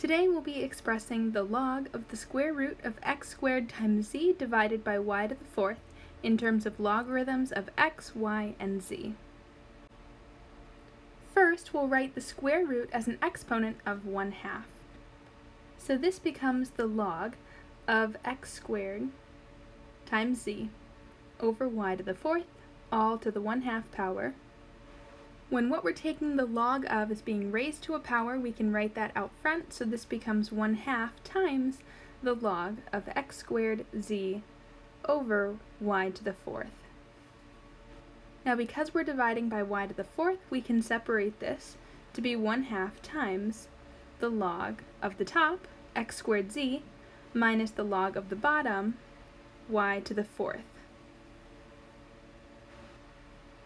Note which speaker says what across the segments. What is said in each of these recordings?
Speaker 1: Today we'll be expressing the log of the square root of x squared times z divided by y to the fourth in terms of logarithms of x, y, and z. First, we'll write the square root as an exponent of 1 half. So this becomes the log of x squared times z over y to the fourth, all to the 1 half power, when what we're taking the log of is being raised to a power, we can write that out front, so this becomes 1 half times the log of x squared z over y to the fourth. Now because we're dividing by y to the fourth, we can separate this to be 1 half times the log of the top, x squared z, minus the log of the bottom, y to the fourth.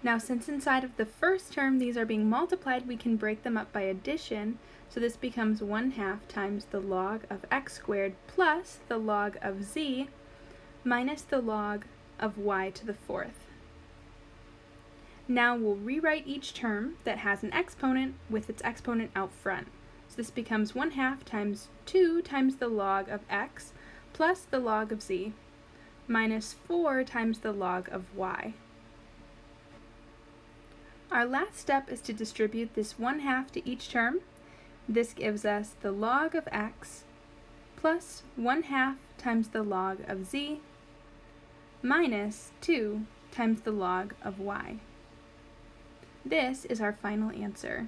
Speaker 1: Now since inside of the first term these are being multiplied, we can break them up by addition. So this becomes 1 half times the log of x squared plus the log of z minus the log of y to the fourth. Now we'll rewrite each term that has an exponent with its exponent out front. So this becomes 1 half times 2 times the log of x plus the log of z minus 4 times the log of y. Our last step is to distribute this 1 half to each term. This gives us the log of x plus 1 half times the log of z minus 2 times the log of y. This is our final answer.